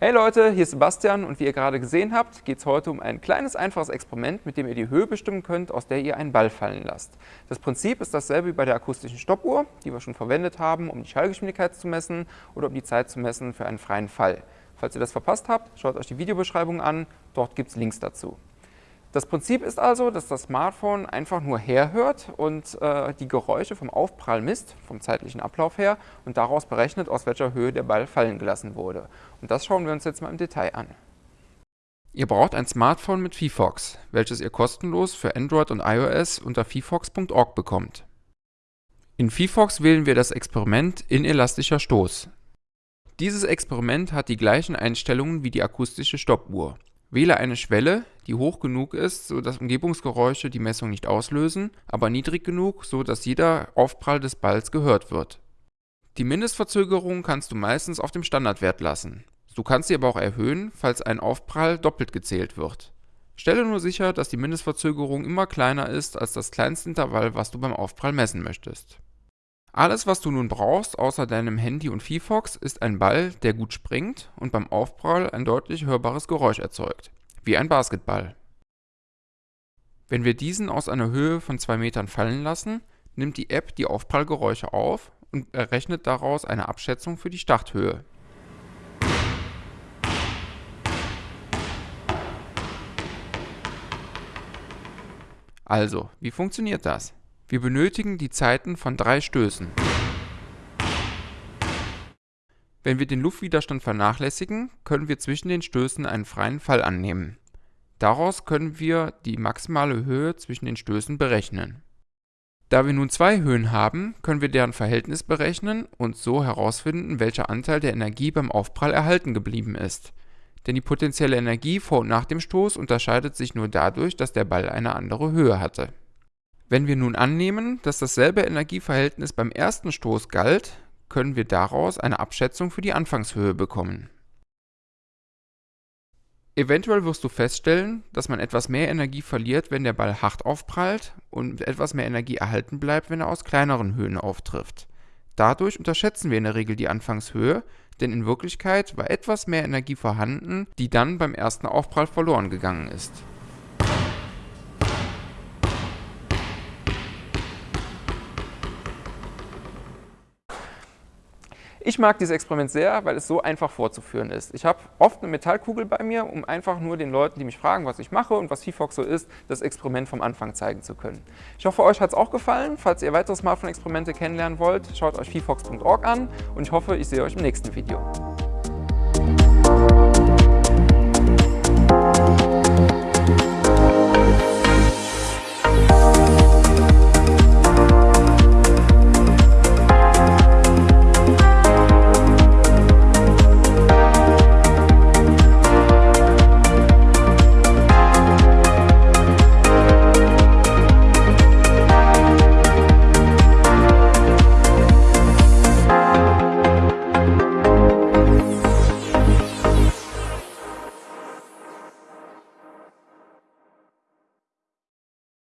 Hey Leute, hier ist Sebastian und wie ihr gerade gesehen habt, geht es heute um ein kleines, einfaches Experiment, mit dem ihr die Höhe bestimmen könnt, aus der ihr einen Ball fallen lasst. Das Prinzip ist dasselbe wie bei der akustischen Stoppuhr, die wir schon verwendet haben, um die Schallgeschwindigkeit zu messen oder um die Zeit zu messen für einen freien Fall. Falls ihr das verpasst habt, schaut euch die Videobeschreibung an, dort gibt es Links dazu. Das Prinzip ist also, dass das Smartphone einfach nur herhört und äh, die Geräusche vom Aufprall misst, vom zeitlichen Ablauf her, und daraus berechnet, aus welcher Höhe der Ball fallen gelassen wurde. Und das schauen wir uns jetzt mal im Detail an. Ihr braucht ein Smartphone mit VFox, welches ihr kostenlos für Android und iOS unter vfox.org bekommt. In VFox wählen wir das Experiment inelastischer Stoß. Dieses Experiment hat die gleichen Einstellungen wie die akustische Stoppuhr. Wähle eine Schwelle, die hoch genug ist, sodass Umgebungsgeräusche die Messung nicht auslösen, aber niedrig genug, sodass jeder Aufprall des Balls gehört wird. Die Mindestverzögerung kannst du meistens auf dem Standardwert lassen. Du kannst sie aber auch erhöhen, falls ein Aufprall doppelt gezählt wird. Stelle nur sicher, dass die Mindestverzögerung immer kleiner ist als das kleinste Intervall, was du beim Aufprall messen möchtest. Alles, was du nun brauchst, außer deinem Handy und VFox, ist ein Ball, der gut springt und beim Aufprall ein deutlich hörbares Geräusch erzeugt, wie ein Basketball. Wenn wir diesen aus einer Höhe von 2 Metern fallen lassen, nimmt die App die Aufprallgeräusche auf und errechnet daraus eine Abschätzung für die Starthöhe. Also, wie funktioniert das? Wir benötigen die Zeiten von drei Stößen. Wenn wir den Luftwiderstand vernachlässigen, können wir zwischen den Stößen einen freien Fall annehmen. Daraus können wir die maximale Höhe zwischen den Stößen berechnen. Da wir nun zwei Höhen haben, können wir deren Verhältnis berechnen und so herausfinden, welcher Anteil der Energie beim Aufprall erhalten geblieben ist. Denn die potenzielle Energie vor und nach dem Stoß unterscheidet sich nur dadurch, dass der Ball eine andere Höhe hatte. Wenn wir nun annehmen, dass dasselbe Energieverhältnis beim ersten Stoß galt, können wir daraus eine Abschätzung für die Anfangshöhe bekommen. Eventuell wirst du feststellen, dass man etwas mehr Energie verliert, wenn der Ball hart aufprallt und etwas mehr Energie erhalten bleibt, wenn er aus kleineren Höhen auftrifft. Dadurch unterschätzen wir in der Regel die Anfangshöhe, denn in Wirklichkeit war etwas mehr Energie vorhanden, die dann beim ersten Aufprall verloren gegangen ist. Ich mag dieses Experiment sehr, weil es so einfach vorzuführen ist. Ich habe oft eine Metallkugel bei mir, um einfach nur den Leuten, die mich fragen, was ich mache und was VFox so ist, das Experiment vom Anfang zeigen zu können. Ich hoffe, euch hat es auch gefallen. Falls ihr weitere Smartphone-Experimente kennenlernen wollt, schaut euch vfox.org an und ich hoffe, ich sehe euch im nächsten Video.